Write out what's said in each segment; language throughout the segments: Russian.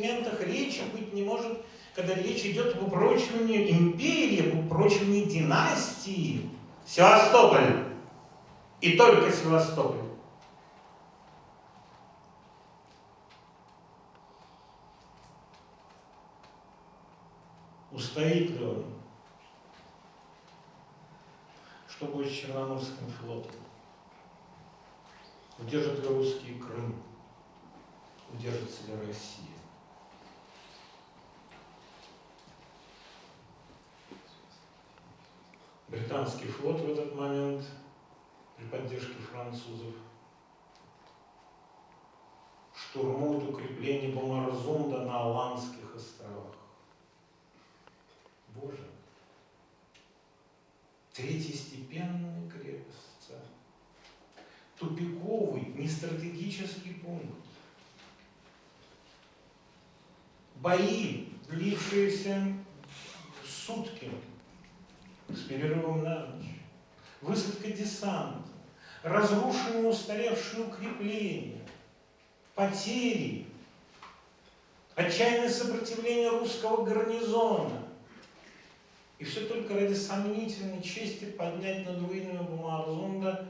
континентах речи быть не может, когда речь идет об упрочивании империи, об упрочивании династии. Севастополь. И только Севастополь. Устоит ли он? Что будет с Черноморским флотом? Удержит ли русский Крым? Удержится ли Россия? Британский флот в этот момент при поддержке французов штурмует укрепление Бомарзунда на Аландских островах. Боже, третьестепенная крепость, тупиковый, нестратегический пункт. Бои, длившиеся сутки, перерывом на ночь, высадка десанта, разрушенные устаревшие укрепления, потери, отчаянное сопротивление русского гарнизона. И все только ради сомнительной чести поднять над руинами Бумарзунда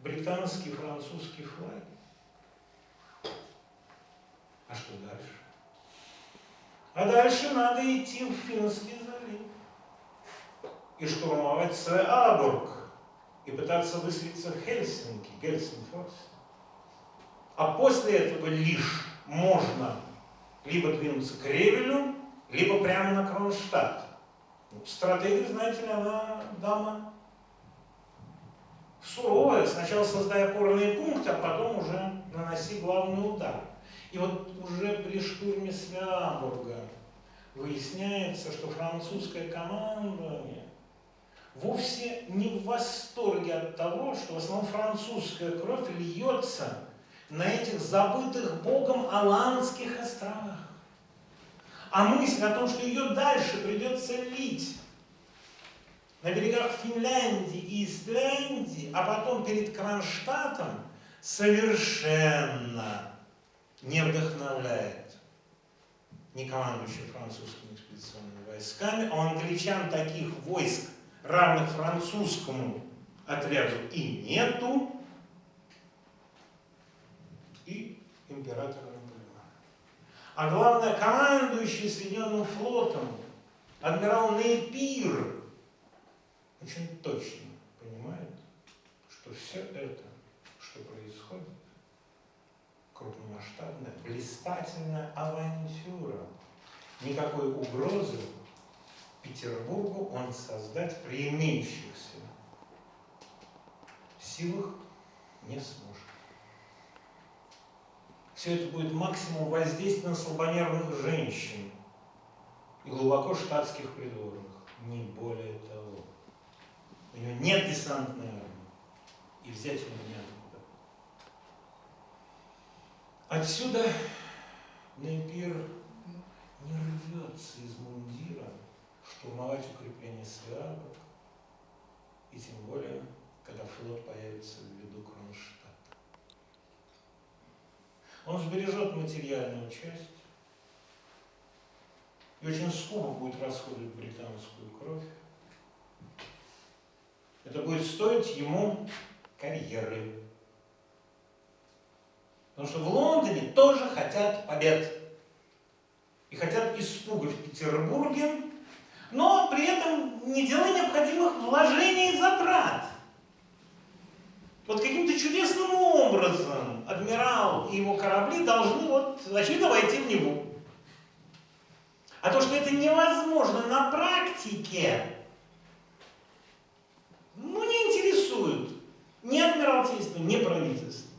британский и французский флаг. А что дальше? А дальше надо идти в Финский и штурмовать Свеабург и пытаться выселиться в Хельсинки, Гельсинфорс. А после этого лишь можно либо двинуться к Ревелю, либо прямо на Кронштадт. Ну, стратегия, знаете ли, она дама суровая. Сначала создай опорные пункты, а потом уже наноси главный удар. И вот уже при штурме Свеабурга выясняется, что французское командование вовсе не в восторге от того, что в основном французская кровь льется на этих забытых Богом Аландских островах. А мысль о том, что ее дальше придется лить на берегах Финляндии и Исляндии, а потом перед Кронштадтом, совершенно не вдохновляет ни командующий французскими экспедиционными войсками, а у англичан таких войск равных французскому отряду и нету, и императора Наполеона. А главное, командующий Соединенным флотом, адмирал Нейпир, очень точно понимает, что все это, что происходит, крупномасштабная, блистательная авантюра, никакой угрозы Петербургу он создать при имеющихся силах не сможет. Все это будет максимум воздействия на слабонервных женщин и глубоко штатских придворных, не более того. У него нет десантной армии, и взять его неоткуда. Отсюда Нейпир не рвется из мундира, штурмовать Свиарбург, и тем более, когда флот появится в виду Кронштадт. Он сбережет материальную часть и очень скупо будет расходовать британскую кровь. Это будет стоить ему карьеры. Потому что в Лондоне тоже хотят побед. И хотят испуга в Петербурге, но при этом не делая необходимых вложений и затрат. Вот каким-то чудесным образом адмирал и его корабли должны, вот, очевидно, войти в него. А то, что это невозможно на практике, ну, не интересует ни адмиралтейство, ни правительство.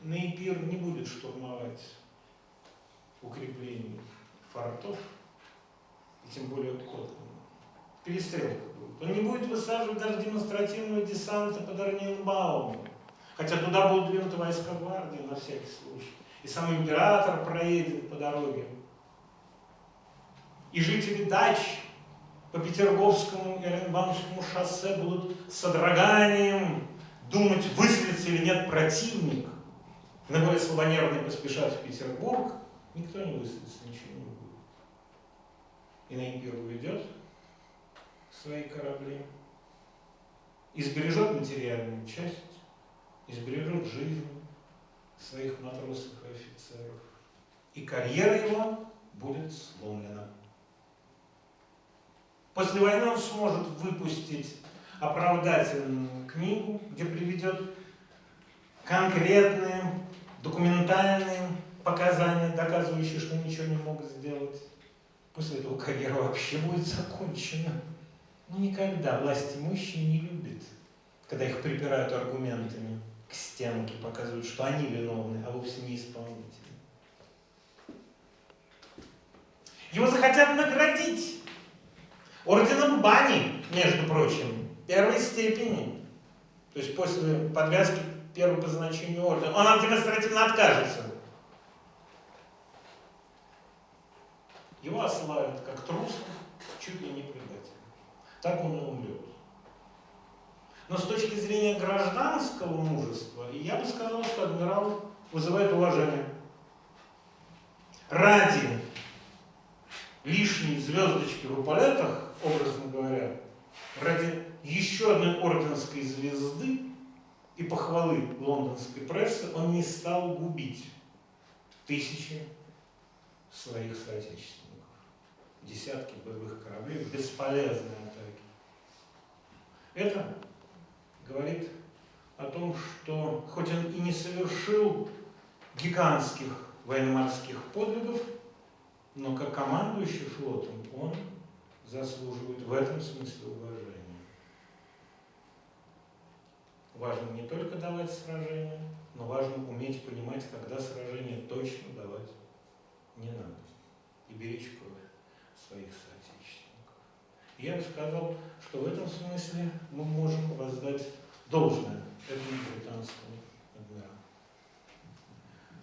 Нейпир не будет штурмовать укреплений фортов, и тем более Котлина. Перестрелка будет. Он не будет высаживать даже демонстративного десанта под Орнинбаумом, хотя туда будут двинуты войска гвардии на всякий случай. И сам император проедет по дороге. И жители дач по Петерговскому и Оренбаумскому шоссе будут с содроганием думать, выселится или нет противник. наиболее слабонервные поспешат в Петербург, никто не высадится, ничего не будет. И на империю уведет свои корабли, избережет материальную часть, избережет жизнь своих матросов и офицеров. И карьера его будет сломлена. После войны он сможет выпустить оправдательную книгу, где приведет конкретные документальные показания, доказывающие, что ничего не мог сделать. После этого карьера вообще будет закончена. Но никогда власть имущие не любит, когда их припирают аргументами к стенке, показывают, что они виновны, а вовсе не исполнители. Его захотят наградить орденом бани, между прочим, первой степени. То есть после подвязки первого по значению ордена. Он демонстративно откажется. Его ославят как труса, чуть ли не предателя. Так он и умрет. Но с точки зрения гражданского мужества, я бы сказал, что адмирал вызывает уважение. Ради лишней звездочки в эполетах, образно говоря, ради еще одной орденской звезды и похвалы лондонской прессы он не стал губить тысячи своих соотечественников. Десятки боевых кораблей, бесполезные атаки. Это говорит о том, что хоть он и не совершил гигантских военно-морских подвигов, но как командующий флотом он заслуживает в этом смысле уважения. Важно не только давать сражения, но важно уметь понимать, когда сражение точно давать не надо. И беречь кровь своих соотечественников. я бы сказал, что в этом смысле мы можем воздать должное этому британскому адмиралу.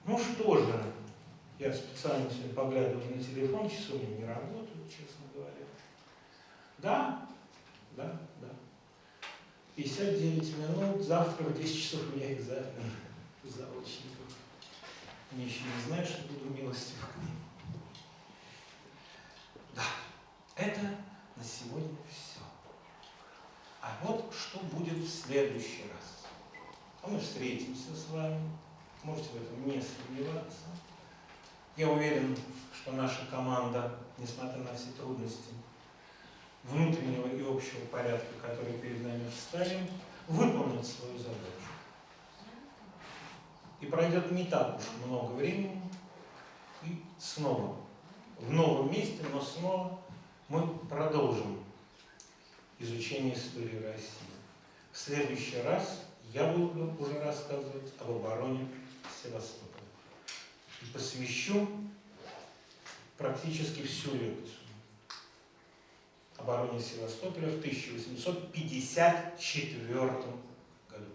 Ну что же, я специально сегодня поглядываю на телефон, часы у меня не работают, честно говоря. Да, да, 59 минут, завтра в 10 часов у меня экзамен заочников. Они еще не знают, что буду милостив к ним. Да, это на сегодня все. А вот что будет в следующий раз. А мы встретимся с вами, можете в этом не сомневаться. Я уверен, что наша команда, несмотря на все трудности, внутреннего и общего порядка, который перед нами вставим, выполнит свою задачу. И пройдет не так уж много времени, и снова, в новом месте, но снова мы продолжим изучение истории России. В следующий раз я буду уже рассказывать об обороне Севастополя. И посвящу практически всю лекцию обороне Севастополя в 1854 году.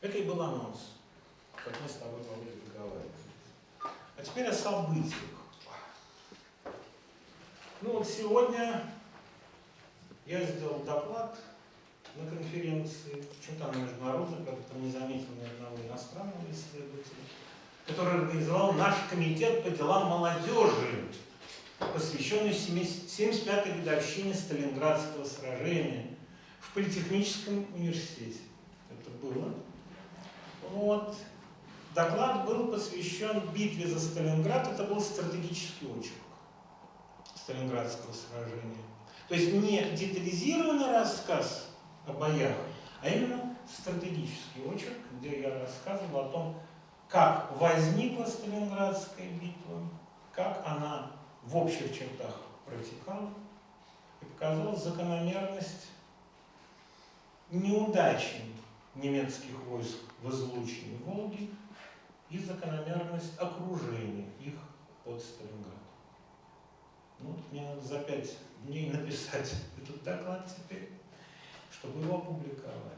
Это и был анонс, как мы с тобой могли договариваться. А теперь о событиях. Ну вот сегодня я сделал доклад на конференции, почему-то она международная, как-то не заметил ни одного иностранного исследователя который организовал наш комитет по делам молодежи, посвященный 75-й годовщине Сталинградского сражения в Политехническом университете. Это было. Вот. Доклад был посвящен битве за Сталинград. Это был стратегический очерк Сталинградского сражения. То есть не детализированный рассказ о боях, а именно стратегический очерк, где я рассказывал о том, как возникла Сталинградская битва, как она в общих чертах протекала, и показала закономерность неудачи немецких войск в излучине Волги и закономерность окружения их под Сталинградом. Ну, вот мне надо за пять дней написать этот доклад теперь, чтобы его опубликовать.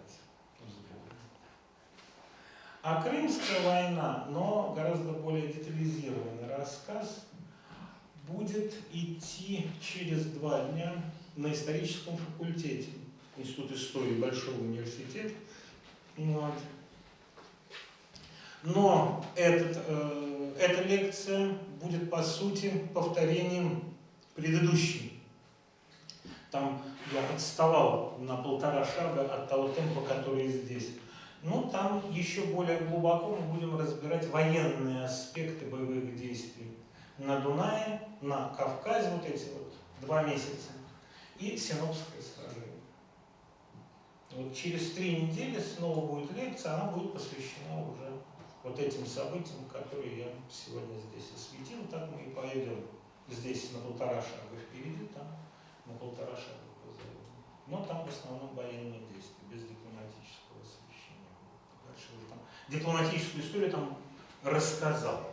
А Крымская война, но гораздо более детализированный рассказ, будет идти через два дня на историческом факультете Институт истории Большого университета. Вот. Но этот, э, эта лекция будет, по сути, повторением предыдущей. Там я отставал на полтора шага от того темпа, который здесь. Но там еще более глубоко мы будем разбирать военные аспекты боевых действий на Дунае, на Кавказе, вот эти вот два месяца, и Синопское сражение. Вот через три недели снова будет лекция, она будет посвящена уже вот этим событиям, которые я сегодня здесь осветил. Так мы и пойдем здесь на полтора шага впереди, там на полтора шага позади. Но там в основном военные действия, без дипломатического освещения. Дальше уже там дипломатическую историю там рассказал.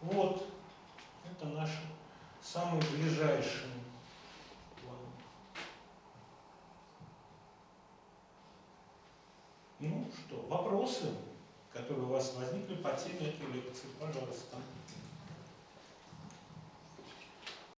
Вот, это наши самые ближайшие планы. Ну что, вопросы, которые у вас возникли по теме этой лекции, пожалуйста.